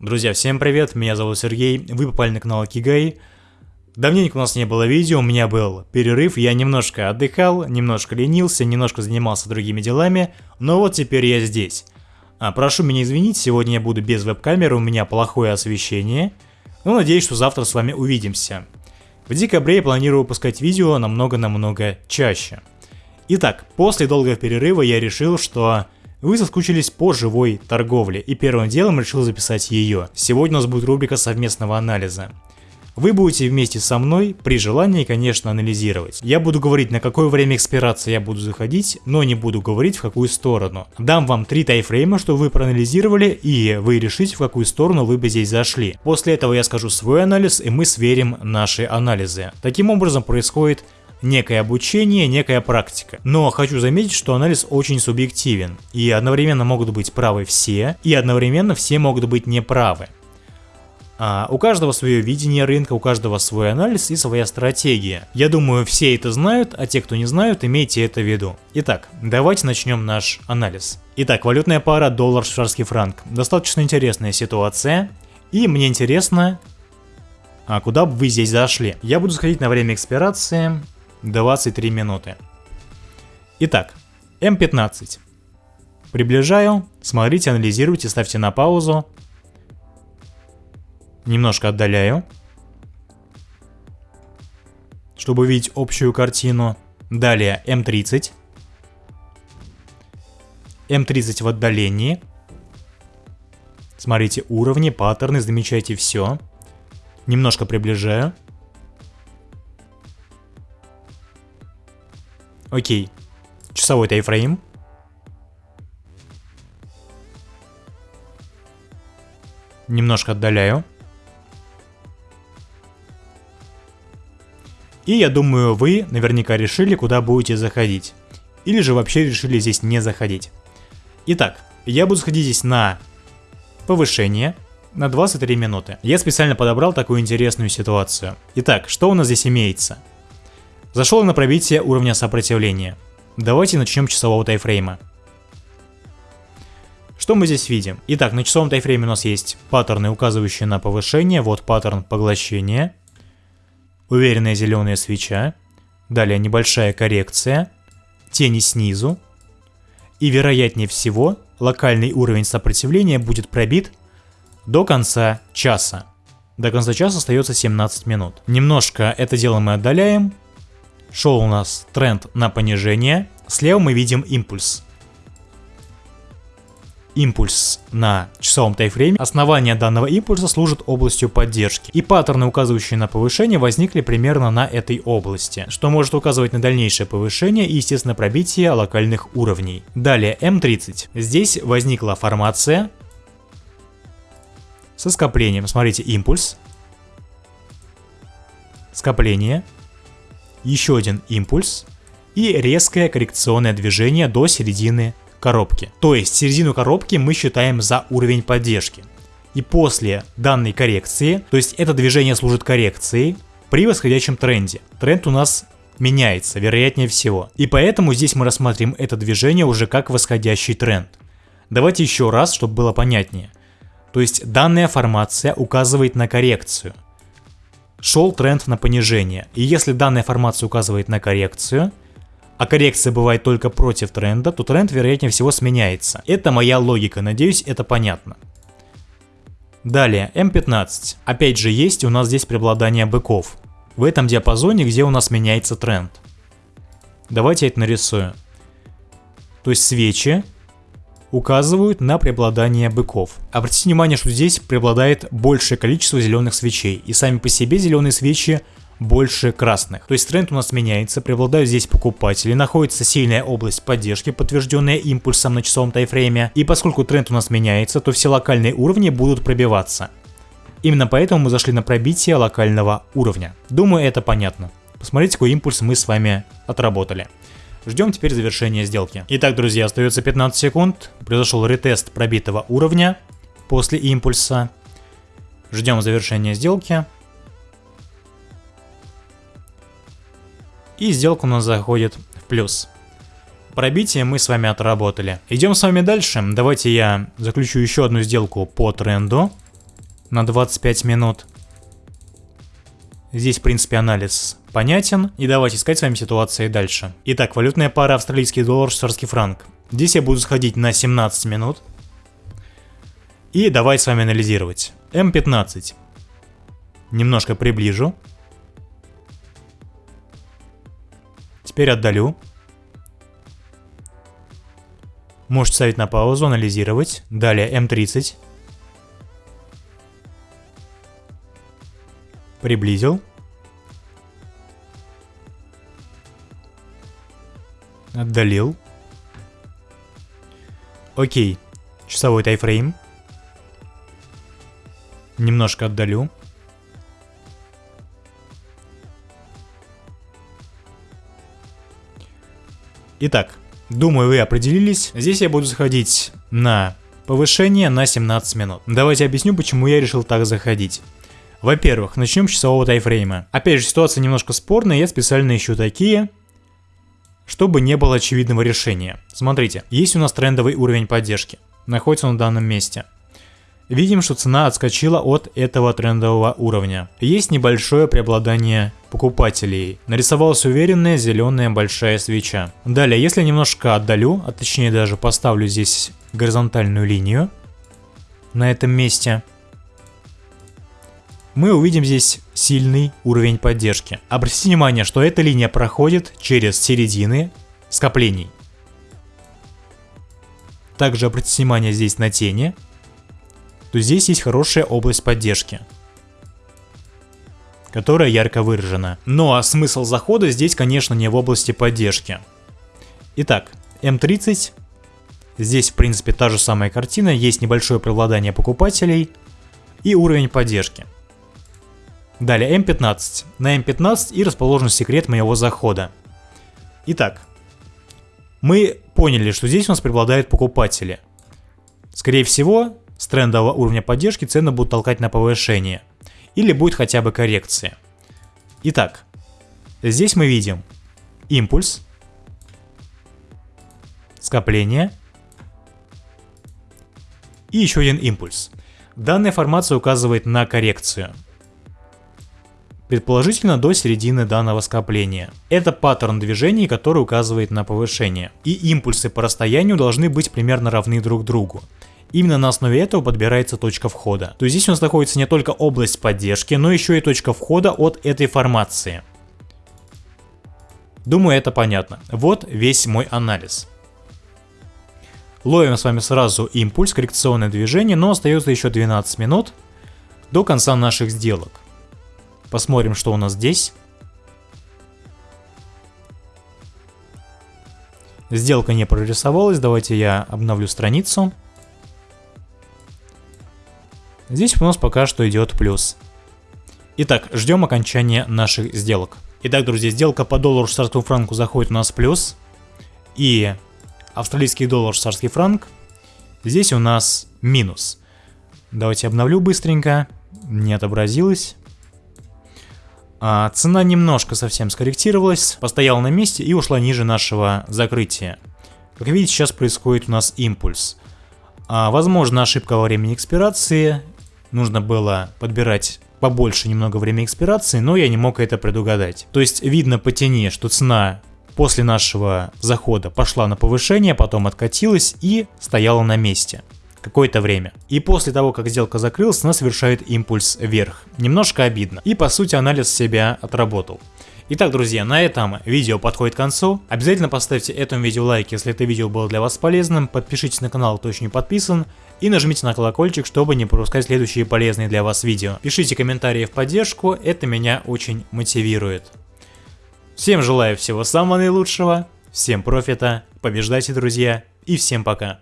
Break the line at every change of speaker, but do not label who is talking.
Друзья, всем привет, меня зовут Сергей, вы попали на канал Кигай. Давненько у нас не было видео, у меня был перерыв, я немножко отдыхал, немножко ленился, немножко занимался другими делами, но вот теперь я здесь. А, прошу меня извинить, сегодня я буду без веб-камеры, у меня плохое освещение, но надеюсь, что завтра с вами увидимся. В декабре я планирую выпускать видео намного-намного чаще. Итак, после долгого перерыва я решил, что вы соскучились по живой торговле и первым делом решил записать ее. Сегодня у нас будет рубрика совместного анализа. Вы будете вместе со мной, при желании, конечно, анализировать. Я буду говорить, на какое время экспирации я буду заходить, но не буду говорить, в какую сторону. Дам вам три тайфрейма, чтобы вы проанализировали, и вы решите, в какую сторону вы бы здесь зашли. После этого я скажу свой анализ, и мы сверим наши анализы. Таким образом происходит некое обучение, некая практика. Но хочу заметить, что анализ очень субъективен, и одновременно могут быть правы все, и одновременно все могут быть неправы. А, у каждого свое видение рынка, у каждого свой анализ и своя стратегия. Я думаю, все это знают, а те, кто не знают, имейте это в виду. Итак, давайте начнем наш анализ. Итак, валютная пара доллар-швейцарский франк. Достаточно интересная ситуация. И мне интересно, а куда бы вы здесь зашли? Я буду сходить на время экспирации. 23 минуты. Итак, М15. Приближаю, смотрите, анализируйте, ставьте на паузу. Немножко отдаляю, чтобы увидеть общую картину. Далее М30. М30 в отдалении. Смотрите уровни, паттерны, замечайте все. Немножко приближаю. Окей. Часовой тайфрейм. Немножко отдаляю. И я думаю, вы наверняка решили, куда будете заходить. Или же вообще решили здесь не заходить. Итак, я буду сходить здесь на повышение на 23 минуты. Я специально подобрал такую интересную ситуацию. Итак, что у нас здесь имеется? Зашел на пробитие уровня сопротивления. Давайте начнем часового тайфрейма. Что мы здесь видим? Итак, на часовом тайфрейме у нас есть паттерны, указывающие на повышение. Вот паттерн поглощения. Уверенная зеленая свеча. Далее небольшая коррекция. Тени снизу. И вероятнее всего, локальный уровень сопротивления будет пробит до конца часа. До конца часа остается 17 минут. Немножко это дело мы отдаляем Шел у нас тренд на понижение. Слева мы видим импульс. Импульс на часовом тайфрейме. Основание данного импульса служит областью поддержки. И паттерны, указывающие на повышение, возникли примерно на этой области, что может указывать на дальнейшее повышение и, естественно, пробитие локальных уровней. Далее М30. Здесь возникла формация со скоплением. Смотрите, импульс, скопление, еще один импульс и резкое коррекционное движение до середины коробки. То есть середину коробки мы считаем за уровень поддержки. И после данной коррекции, то есть это движение служит коррекцией при восходящем тренде. Тренд у нас меняется, вероятнее всего. И поэтому здесь мы рассмотрим это движение уже как восходящий тренд. Давайте еще раз, чтобы было понятнее. То есть данная формация указывает на коррекцию – шел тренд на понижение. И если данная формация указывает на коррекцию, а коррекция бывает только против тренда, то тренд вероятнее всего сменяется. Это моя логика, надеюсь это понятно. Далее, М15. Опять же есть у нас здесь преобладание быков. В этом диапазоне, где у нас меняется тренд. Давайте я это нарисую. То есть свечи указывают на преобладание быков. Обратите внимание, что здесь преобладает большее количество зеленых свечей, и сами по себе зеленые свечи больше красных. То есть тренд у нас меняется, преобладают здесь покупатели, находится сильная область поддержки, подтвержденная импульсом на часовом тайфрейме, и поскольку тренд у нас меняется, то все локальные уровни будут пробиваться. Именно поэтому мы зашли на пробитие локального уровня. Думаю, это понятно. Посмотрите, какой импульс мы с вами отработали. Ждем теперь завершения сделки. Итак, друзья, остается 15 секунд. Произошел ретест пробитого уровня после импульса. Ждем завершения сделки. И сделка у нас заходит в плюс. Пробитие мы с вами отработали. Идем с вами дальше. Давайте я заключу еще одну сделку по тренду. на 25 минут. Здесь, в принципе, анализ понятен. И давайте искать с вами ситуации дальше. Итак, валютная пара австралийский доллар, швейцарский франк. Здесь я буду сходить на 17 минут. И давайте с вами анализировать. М15. Немножко приближу. Теперь отдалю. Можете ставить на паузу, анализировать. Далее М30. Приблизил. Отдалил. Окей. Часовой тайфрейм. Немножко отдалю. Итак, думаю вы определились. Здесь я буду заходить на повышение на 17 минут. Давайте объясню, почему я решил так заходить. Во-первых, начнем с часового тайфрейма. Опять же, ситуация немножко спорная, я специально ищу такие, чтобы не было очевидного решения. Смотрите, есть у нас трендовый уровень поддержки, находится он в данном месте. Видим, что цена отскочила от этого трендового уровня. Есть небольшое преобладание покупателей. Нарисовалась уверенная зеленая большая свеча. Далее, если немножко отдалю, а точнее даже поставлю здесь горизонтальную линию на этом месте, мы увидим здесь сильный уровень поддержки. Обратите внимание, что эта линия проходит через середины скоплений. Также обратите внимание здесь на тени, то здесь есть хорошая область поддержки, которая ярко выражена. Ну а смысл захода здесь, конечно, не в области поддержки. Итак, М30, здесь в принципе та же самая картина, есть небольшое преобладание покупателей и уровень поддержки. Далее М15. На М15 и расположен секрет моего захода. Итак, мы поняли, что здесь у нас преобладают покупатели. Скорее всего, с трендового уровня поддержки цены будут толкать на повышение. Или будет хотя бы коррекция. Итак, здесь мы видим импульс, скопление и еще один импульс. Данная формация указывает на коррекцию предположительно до середины данного скопления. Это паттерн движений, который указывает на повышение. И импульсы по расстоянию должны быть примерно равны друг другу. Именно на основе этого подбирается точка входа. То есть здесь у нас находится не только область поддержки, но еще и точка входа от этой формации. Думаю, это понятно. Вот весь мой анализ. Ловим с вами сразу импульс, коррекционное движение, но остается еще 12 минут до конца наших сделок. Посмотрим, что у нас здесь. Сделка не прорисовалась, давайте я обновлю страницу. Здесь у нас пока что идет плюс. Итак, ждем окончания наших сделок. Итак, друзья, сделка по доллару швейцарскому франку заходит у нас плюс. И австралийский доллар швейцарский франк здесь у нас минус. Давайте обновлю быстренько. Не отобразилось. А, цена немножко совсем скорректировалась, постояла на месте и ушла ниже нашего закрытия. Как видите, сейчас происходит у нас импульс. А, возможно, ошибка во времени экспирации. Нужно было подбирать побольше немного времени экспирации, но я не мог это предугадать. То есть видно по тени, что цена после нашего захода пошла на повышение, потом откатилась и стояла на месте какое-то время. И после того, как сделка закрылась, она совершает импульс вверх. Немножко обидно. И по сути анализ себя отработал. Итак, друзья, на этом видео подходит к концу. Обязательно поставьте этому видео лайк, если это видео было для вас полезным. Подпишитесь на канал, кто еще не подписан. И нажмите на колокольчик, чтобы не пропускать следующие полезные для вас видео. Пишите комментарии в поддержку, это меня очень мотивирует. Всем желаю всего самого наилучшего, всем профита, побеждайте, друзья, и всем пока.